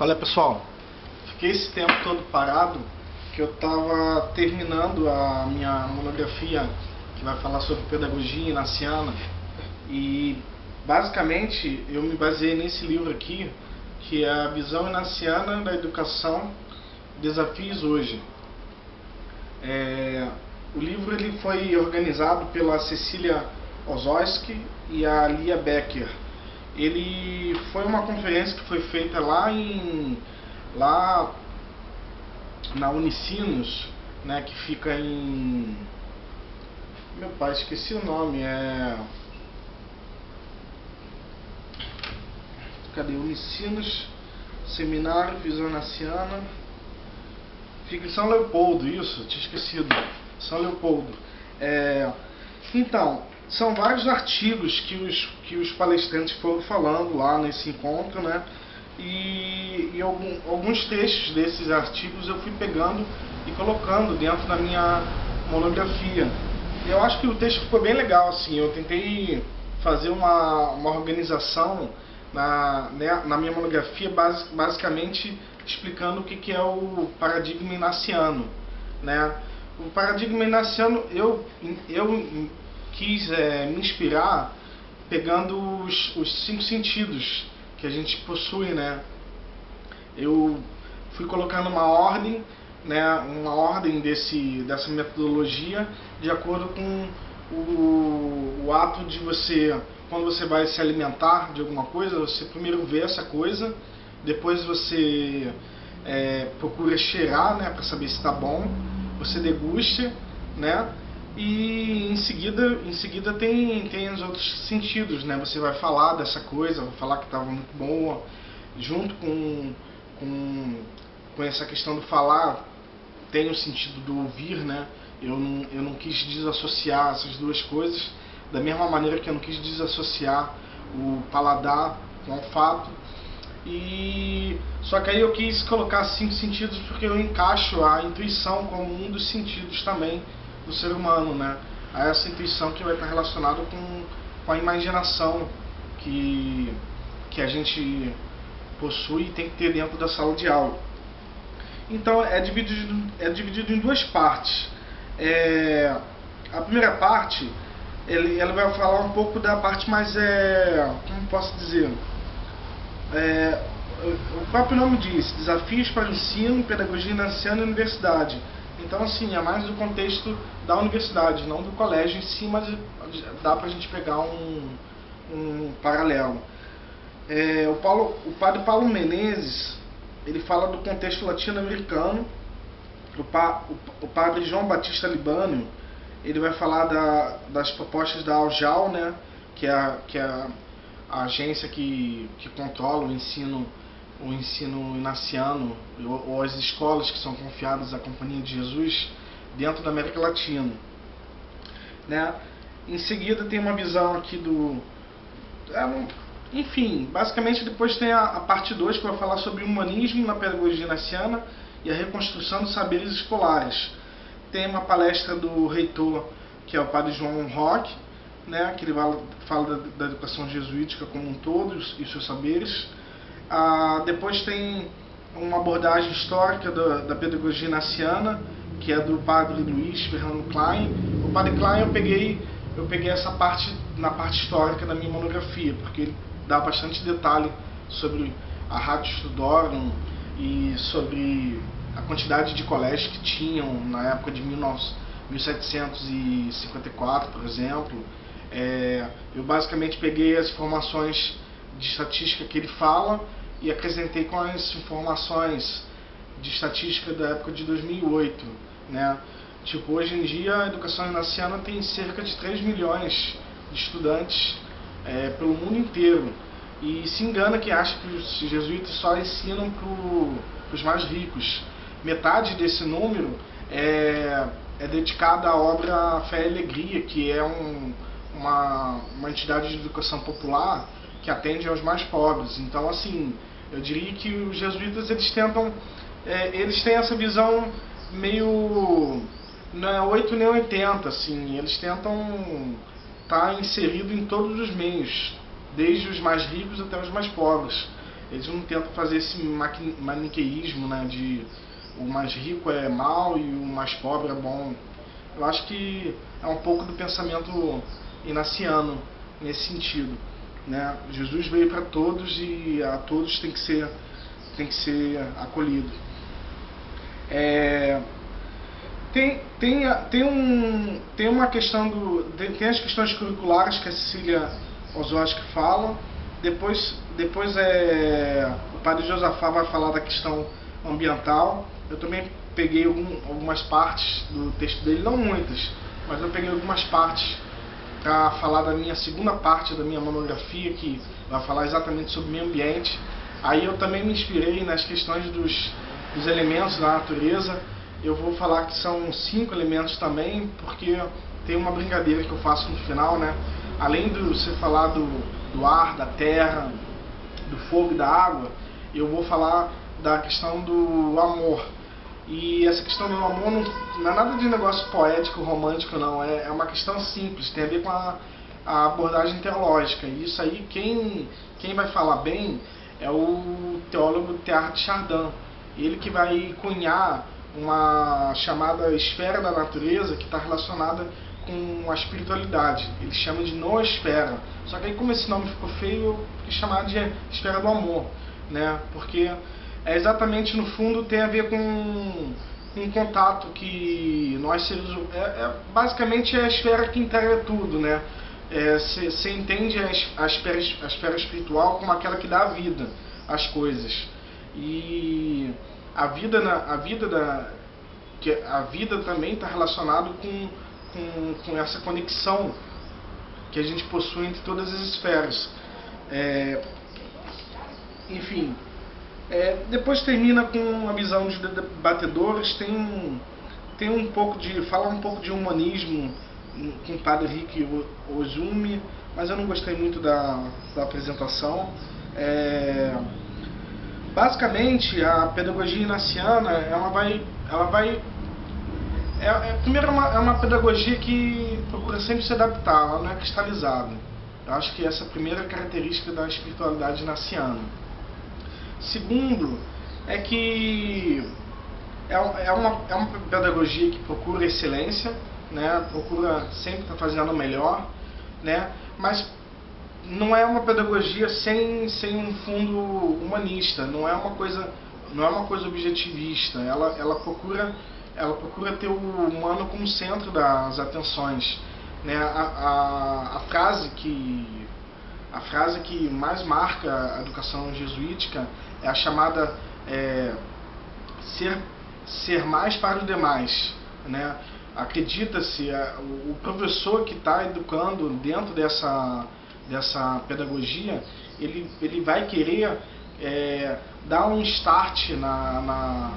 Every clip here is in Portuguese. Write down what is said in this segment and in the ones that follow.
Qual é pessoal? Fiquei esse tempo todo parado que eu estava terminando a minha monografia que vai falar sobre pedagogia inaciana e basicamente eu me baseei nesse livro aqui que é a visão inaciana da educação desafios hoje. É, o livro ele foi organizado pela Cecília Ozoski e a Lia Becker ele foi uma conferência que foi feita lá em lá na Unicinos, né, que fica em meu pai, esqueci o nome, é Cadê Unicinos Seminário Visionaciana Fica em São Leopoldo, isso, tinha esquecido. São Leopoldo. É, então, são vários artigos que os, que os palestrantes foram falando lá nesse encontro, né? E, e algum, alguns textos desses artigos eu fui pegando e colocando dentro da minha monografia. Eu acho que o texto ficou bem legal, assim, eu tentei fazer uma, uma organização na, né, na minha monografia base, basicamente explicando o que, que é o paradigma inaciano. Né? O paradigma inaciano, eu, eu quis é, me inspirar pegando os, os cinco sentidos que a gente possui, né? Eu fui colocando uma ordem, né, uma ordem desse, dessa metodologia de acordo com o, o ato de você, quando você vai se alimentar de alguma coisa, você primeiro vê essa coisa, depois você é, procura cheirar, né, para saber se está bom, você degusta, né, e em seguida, em seguida tem, tem os outros sentidos, né? Você vai falar dessa coisa, vai falar que estava muito boa, junto com, com, com essa questão do falar, tem o sentido do ouvir, né? Eu não, eu não quis desassociar essas duas coisas, da mesma maneira que eu não quis desassociar o paladar com o olfato. E só que aí eu quis colocar cinco sentidos porque eu encaixo a intuição como um dos sentidos também do ser humano, né? A essa intuição que vai estar relacionada com, com a imaginação que, que a gente possui e tem que ter dentro da sala de aula. Então é dividido, é dividido em duas partes. É, a primeira parte ele, ela vai falar um pouco da parte mais é, como posso dizer é, o próprio nome diz desafios para o ensino, pedagogia inaciana e universidade então, assim, é mais do contexto da universidade, não do colégio em si, mas dá para a gente pegar um, um paralelo. É, o, Paulo, o padre Paulo Menezes, ele fala do contexto latino-americano. O, pa, o, o, padre João Batista Libânio, ele vai falar da, das propostas da Aljal, né, que é, a, que é a, agência que, que controla o ensino o ensino inaciano ou as escolas que são confiadas à Companhia de Jesus dentro da América Latina. Né? Em seguida tem uma visão aqui do... É, enfim, basicamente depois tem a, a parte 2 que vai falar sobre o humanismo na pedagogia inaciana e a reconstrução dos saberes escolares. Tem uma palestra do reitor, que é o padre João Roque, né, que ele fala da, da educação jesuítica como um todo e os seus saberes. Ah, depois tem uma abordagem histórica da, da pedagogia naciana, que é do padre Luiz Fernando Klein. O padre Klein eu peguei, eu peguei essa parte na parte histórica da minha monografia, porque ele dá bastante detalhe sobre a Rádio Studorum e sobre a quantidade de colégios que tinham na época de 1754, por exemplo. É, eu basicamente peguei as informações de estatística que ele fala e acrescentei com as informações de estatística da época de 2008, né? Tipo, hoje em dia a educação inaciana tem cerca de 3 milhões de estudantes é, pelo mundo inteiro. E se engana que acha que os jesuítas só ensinam para os mais ricos. Metade desse número é, é dedicada à obra Fé e Alegria, que é um, uma, uma entidade de educação popular que atende aos mais pobres. Então, assim, eu diria que os jesuítas eles tentam, é, eles têm essa visão meio não é 8 nem 80, assim, eles tentam estar tá inserido em todos os meios, desde os mais ricos até os mais pobres. Eles não tentam fazer esse maniqueísmo, né, de o mais rico é mal e o mais pobre é bom. Eu acho que é um pouco do pensamento inaciano nesse sentido. Né? Jesus veio para todos e a todos tem que ser, tem que ser acolhido. É, tem, tem, tem, um, tem uma questão do. Tem, tem as questões curriculares que a Cecília Oswald fala. Depois, depois é, o padre Josafá vai falar da questão ambiental. Eu também peguei algum, algumas partes do texto dele, não muitas, mas eu peguei algumas partes para falar da minha segunda parte da minha monografia, que vai falar exatamente sobre meio ambiente. Aí eu também me inspirei nas questões dos, dos elementos da natureza. Eu vou falar que são cinco elementos também, porque tem uma brincadeira que eu faço no final, né? Além de você falar do, do ar, da terra, do fogo e da água, eu vou falar da questão do amor. E essa questão do amor não, não é nada de negócio poético, romântico, não. É, é uma questão simples, tem a ver com a, a abordagem teológica. E isso aí, quem, quem vai falar bem é o teólogo Teilhard Chardin. Ele que vai cunhar uma chamada esfera da natureza que está relacionada com a espiritualidade. Ele chama de noosfera. Só que aí como esse nome ficou feio, eu chamar de esfera do amor, né? Porque é exatamente no fundo tem a ver com um contato que nós seres é, é, basicamente é a esfera que integra tudo, né? Você é, entende a, a, esfera, a esfera espiritual como aquela que dá vida às coisas e a vida na, a vida da que a vida também está relacionado com, com, com essa conexão que a gente possui entre todas as esferas. É, enfim, é, depois termina com a visão de debatedores, tem, tem um pouco de. fala um pouco de humanismo com o padre Rick Ozumi, mas eu não gostei muito da, da apresentação. É, basicamente a pedagogia inaciana ela vai. Ela vai é, é, primeiro é uma, é uma pedagogia que procura sempre se adaptar, ela não é cristalizada. Eu acho que essa é a primeira característica da espiritualidade inaciana. Segundo, é que é, é, uma, é uma pedagogia que procura excelência, né? procura sempre estar fazendo o melhor, né? mas não é uma pedagogia sem, sem um fundo humanista, não é uma coisa, não é uma coisa objetivista, ela, ela, procura, ela procura ter o humano como centro das atenções. Né? A, a, a frase que a frase que mais marca a educação jesuítica é a chamada é, ser, ser mais para os demais. Né? Acredita-se, é, o professor que está educando dentro dessa, dessa pedagogia, ele, ele vai querer é, dar um start na, na,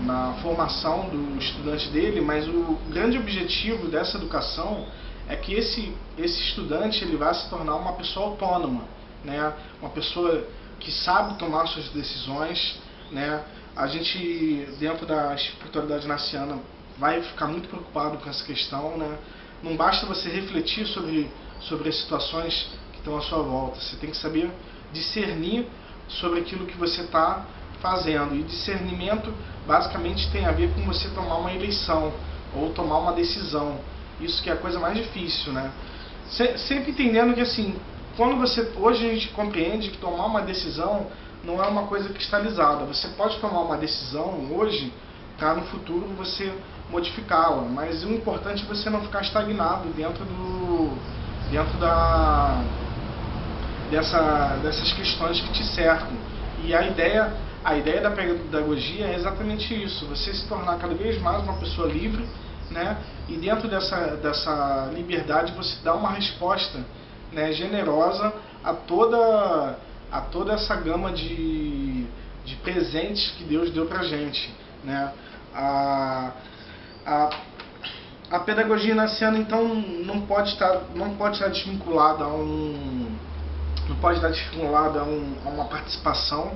na formação do estudante dele, mas o grande objetivo dessa educação é que esse, esse estudante ele vai se tornar uma pessoa autônoma, né? uma pessoa que sabe tomar suas decisões. Né? A gente, dentro da espiritualidade naciana, vai ficar muito preocupado com essa questão. Né? Não basta você refletir sobre, sobre as situações que estão à sua volta, você tem que saber discernir sobre aquilo que você está fazendo. E discernimento basicamente tem a ver com você tomar uma eleição ou tomar uma decisão. Isso que é a coisa mais difícil, né? Sempre entendendo que assim, quando você hoje a gente compreende que tomar uma decisão não é uma coisa cristalizada. Você pode tomar uma decisão hoje para no futuro você modificá-la, mas o importante é você não ficar estagnado dentro do dentro da dessa, dessas questões que te cercam. E a ideia a ideia da pedagogia é exatamente isso, você se tornar cada vez mais uma pessoa livre né? E dentro dessa, dessa liberdade você dá uma resposta né, generosa a toda, a toda essa gama de, de presentes que Deus deu para gente. Né? A, a, a pedagogia naciana então não pode estar, não pode estar desvinculada a um não pode estar desvinculada a, um, a uma participação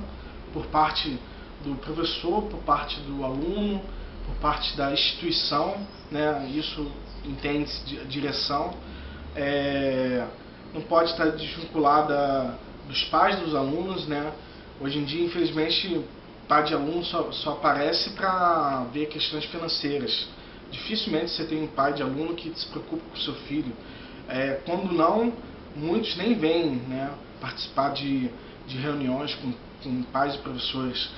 por parte do professor, por parte do aluno, por parte da instituição, né, isso entende-se de direção, é, não pode estar desvinculada dos pais dos alunos, né, Hoje em dia, infelizmente, pai de aluno só, só aparece para ver questões financeiras. Dificilmente você tem um pai de aluno que se preocupa com o seu filho. É, quando não, muitos nem vêm né, participar de, de reuniões com, com pais e professores.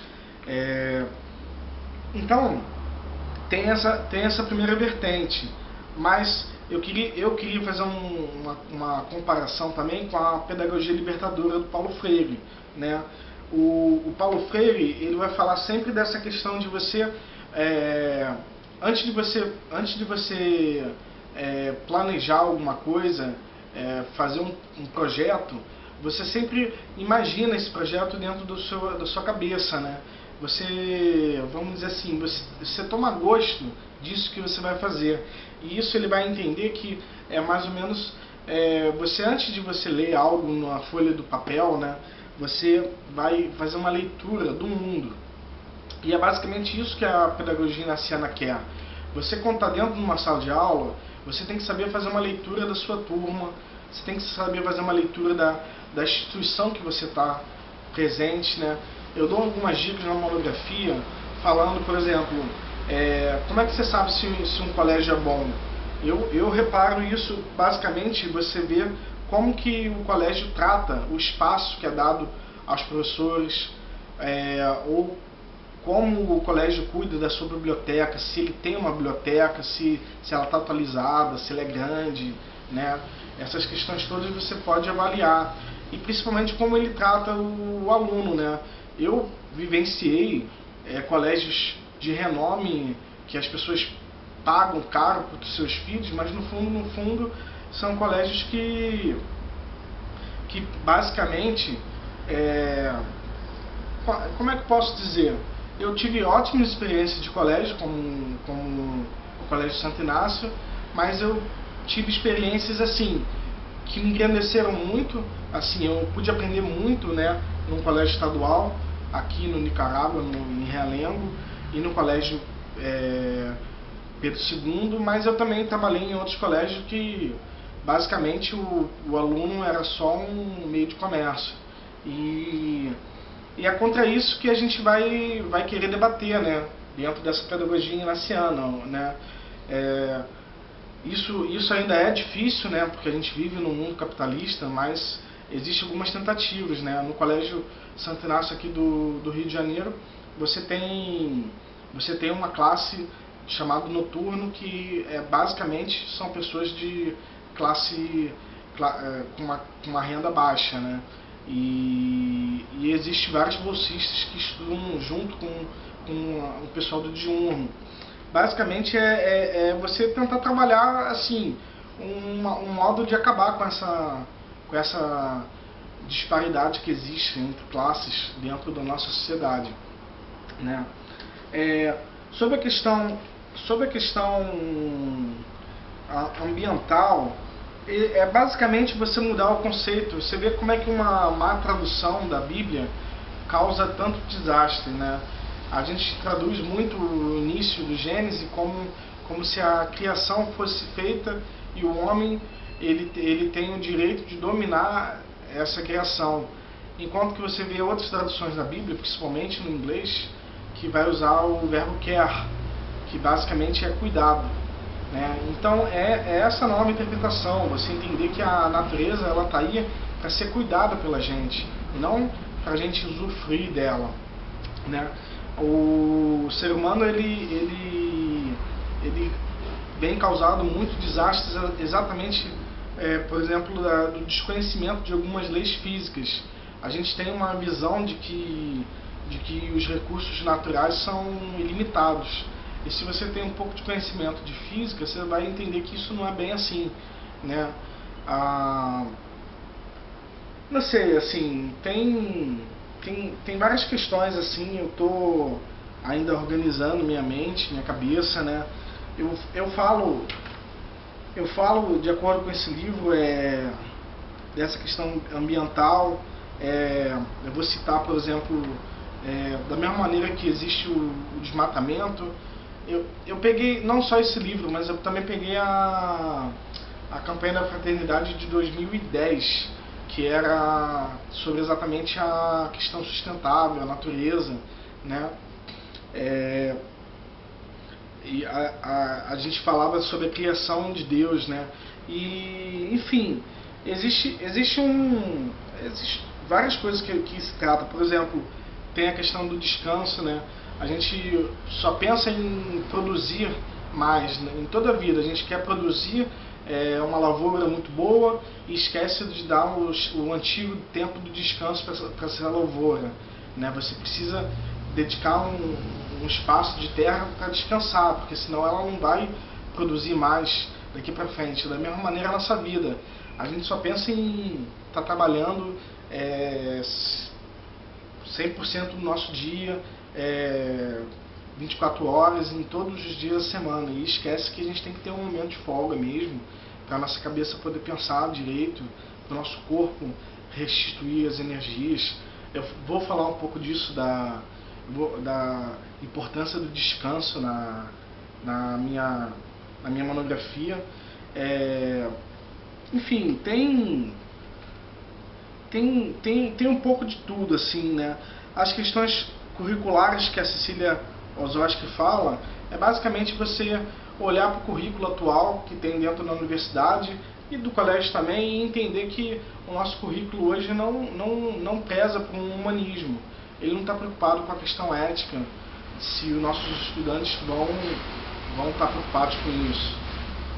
É, então, tem essa, tem essa primeira vertente, mas eu queria, eu queria fazer um, uma, uma comparação também com a pedagogia libertadora do Paulo Freire. Né? O, o Paulo Freire ele vai falar sempre dessa questão de você, é, antes de você, antes de você é, planejar alguma coisa, é, fazer um, um, projeto, você sempre imagina esse projeto dentro do seu, da sua cabeça, né? Você, vamos dizer assim, você, você toma gosto disso que você vai fazer. E isso ele vai entender que é mais ou menos, é, você antes de você ler algo na folha do papel, né? Você vai fazer uma leitura do mundo. E é basicamente isso que a pedagogia naciana quer. Você quando está dentro de uma sala de aula, você tem que saber fazer uma leitura da sua turma, você tem que saber fazer uma leitura da, da instituição que você está presente, né? Eu dou algumas dicas na monografia, falando, por exemplo, é, como é que você sabe se, se um colégio é bom? Eu, eu reparo isso, basicamente, você vê como que o colégio trata o espaço que é dado aos professores, é, ou como o colégio cuida da sua biblioteca, se ele tem uma biblioteca, se, se ela está atualizada, se ela é grande, né? Essas questões todas você pode avaliar. E principalmente como ele trata o, o aluno, né? Eu vivenciei é, colégios de renome que as pessoas pagam caro para seus filhos, mas no fundo, no fundo, são colégios que, que basicamente, é, como é que posso dizer? Eu tive ótimas experiências de colégio, como, como o Colégio Santo Inácio, mas eu tive experiências assim que me engrandeceram muito, assim, eu pude aprender muito, né, num colégio estadual aqui no Nicarágua, no, em Realengo, e no colégio é, Pedro II, mas eu também trabalhei em outros colégios que basicamente o, o aluno era só um meio de comércio. E, e é contra isso que a gente vai, vai querer debater, né, dentro dessa pedagogia inaciana, né. É, isso, isso ainda é difícil, né, porque a gente vive num mundo capitalista, mas existem algumas tentativas. Né? No Colégio Santo Inácio aqui do, do Rio de Janeiro, você tem, você tem uma classe chamada noturno, que é, basicamente são pessoas de classe é, com uma, uma renda baixa. Né? E, e existe vários bolsistas que estudam junto com, com o pessoal do diurno basicamente é, é, é você tentar trabalhar assim um modo de acabar com essa, com essa disparidade que existe entre classes dentro da nossa sociedade. Né? É, sobre a questão, sobre a questão ambiental, é basicamente você mudar o conceito. Você vê como é que uma má tradução da Bíblia causa tanto desastre, né? a gente traduz muito o início do Gênesis como, como se a criação fosse feita e o homem ele, ele tem o direito de dominar essa criação. Enquanto que você vê outras traduções da Bíblia, principalmente no inglês, que vai usar o verbo care, que basicamente é cuidado. Né? Então é, é, essa nova interpretação, você entender que a natureza ela está aí para ser cuidada pela gente, não para a gente usufruir dela. Né? o ser humano ele, ele, ele vem causado muitos desastres exatamente, é, por exemplo, da, do desconhecimento de algumas leis físicas. A gente tem uma visão de que, de que os recursos naturais são ilimitados. E se você tem um pouco de conhecimento de física, você vai entender que isso não é bem assim. Né? Ah, não sei, assim, tem tem, tem várias questões assim, eu estou ainda organizando minha mente, minha cabeça, né? Eu, eu falo eu falo de acordo com esse livro é, dessa questão ambiental, é, eu vou citar, por exemplo, é, da mesma maneira que existe o, o, desmatamento, eu, eu peguei não só esse livro, mas eu também peguei a, a campanha da fraternidade de 2010, que era sobre exatamente a questão sustentável, a natureza, né? É, e a, a, a gente falava sobre a criação de Deus, né? E, enfim, existe, existe um... Existe várias coisas que, que se trata. Por exemplo, tem a questão do descanso, né? A gente só pensa em produzir mais né? em toda a vida. A gente quer produzir é, uma lavoura muito boa e esquece de dar o antigo tempo do descanso para essa lavoura. Né? Você precisa dedicar um, um espaço de terra para descansar, porque senão ela não vai produzir mais daqui para frente. Da mesma maneira a nossa vida. A gente só pensa em estar tá trabalhando é, 100% do nosso dia, é, 24 horas em todos os dias da semana. E esquece que a gente tem que ter um momento de folga mesmo, para nossa cabeça poder pensar direito, para o nosso corpo restituir as energias. Eu vou falar um pouco disso da, da importância do descanso na, na, minha, na minha monografia. É, enfim, tem, tem, tem, tem um pouco de tudo, assim, né? As questões curriculares que a Cecília Ozoski fala é basicamente você olhar para o currículo atual que tem dentro da universidade e do colégio também e entender que o nosso currículo hoje não, não, não pesa por um humanismo. Ele não está preocupado com a questão ética, se os nossos estudantes vão, vão estar preocupados com isso.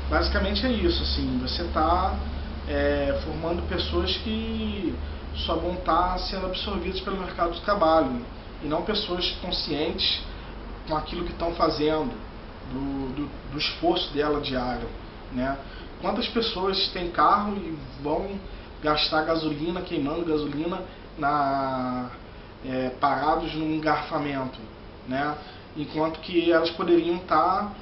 Basicamente é isso, assim, você está é, formando pessoas que só vão estar sendo absorvidas pelo mercado de trabalho e não pessoas conscientes com aquilo que estão fazendo, do, do, do, esforço dela diário. Né? Quantas pessoas têm carro e vão gastar gasolina, queimando gasolina na, é, parados num engarrafamento, né? enquanto que elas poderiam estar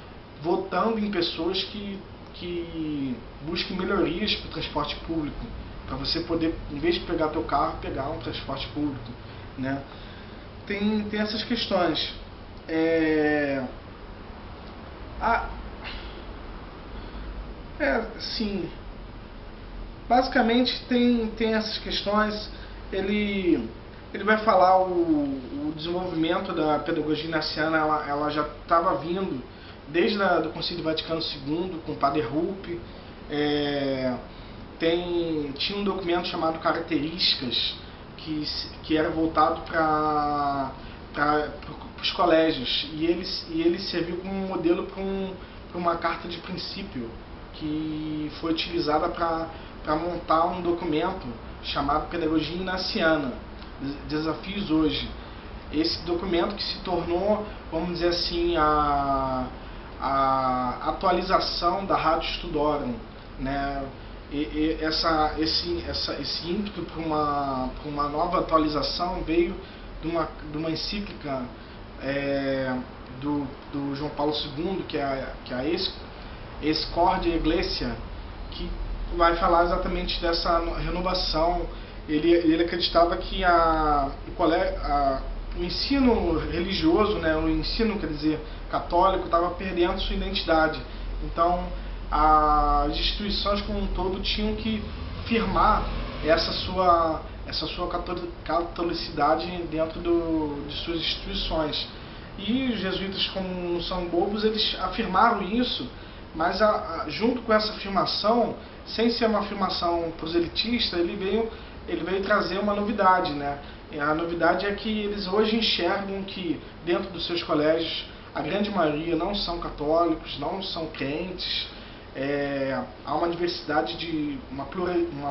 votando em pessoas que, que busquem melhorias para o transporte público, para você poder, em vez de pegar teu carro, pegar um transporte público. Né? Tem, tem essas questões. É... A... É, sim. Basicamente tem, tem essas questões. Ele, ele vai falar o, o desenvolvimento da pedagogia inaciana, ela, ela já estava vindo desde a, do Concílio Vaticano II, com o Padre Rupp. É, tem, tinha um documento chamado Características, que, que era voltado para os colégios e ele, e ele serviu como modelo para um, uma carta de princípio que foi utilizada para montar um documento chamado Pedagogia Inaciana, Desafios Hoje. Esse documento que se tornou, vamos dizer assim, a, a atualização da Rádio Estudorum, né? E, e essa, esse, essa, esse ímpeto para uma, uma nova atualização veio de uma, de uma encíclica é, do, do João Paulo II, que é a, que é a Escordia Iglesia, que vai falar exatamente dessa renovação. Ele, ele acreditava que a, a, o ensino religioso, né, o ensino, quer dizer, católico, estava perdendo sua identidade. Então, as instituições como um todo tinham que firmar essa sua essa sua catolicidade dentro do, de suas instituições. E os jesuítas, como não são bobos, eles afirmaram isso, mas a, a, junto com essa afirmação, sem ser uma afirmação proselitista, ele veio, ele veio trazer uma novidade. Né? A novidade é que eles hoje enxergam que dentro dos seus colégios a grande maioria não são católicos, não são crentes, é, há uma diversidade de uma,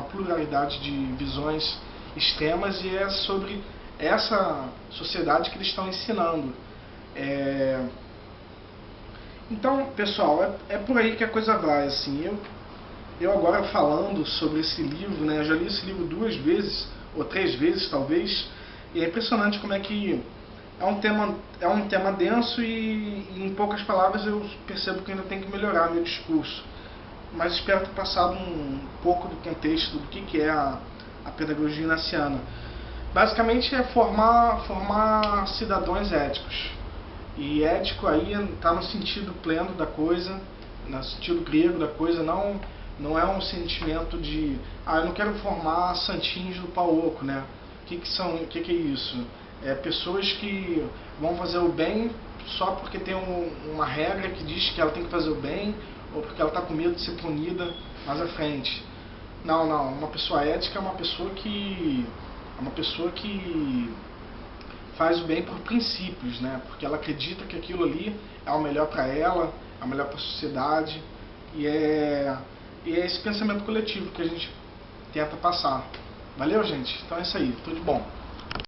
pluralidade de visões extremas e é sobre essa sociedade que eles estão ensinando. É... Então, pessoal, é, é, por aí que a coisa vai. Assim, eu, eu agora falando sobre esse livro, né, eu já li esse livro duas vezes, ou três vezes talvez, e é impressionante como é que é um tema, é um tema denso e, e em poucas palavras eu percebo que ainda tem que melhorar meu discurso. Mas espero ter passado um pouco do contexto do que, que é a a pedagogia inaciana. Basicamente é formar, formar cidadãos éticos. E ético aí está no sentido pleno da coisa, no sentido grego da coisa, não Não é um sentimento de, ah, eu não quero formar santinhos do pau oco, né? O que, que são, o que, que é isso? É pessoas que vão fazer o bem só porque tem um, uma regra que diz que ela tem que fazer o bem ou porque ela está com medo de ser punida mais à frente. Não, não. Uma pessoa ética é uma pessoa que é uma pessoa que faz o bem por princípios, né? Porque ela acredita que aquilo ali é o melhor para ela, é o melhor para a sociedade e é e é esse pensamento coletivo que a gente tenta passar. Valeu, gente? Então é isso aí. Tudo de bom.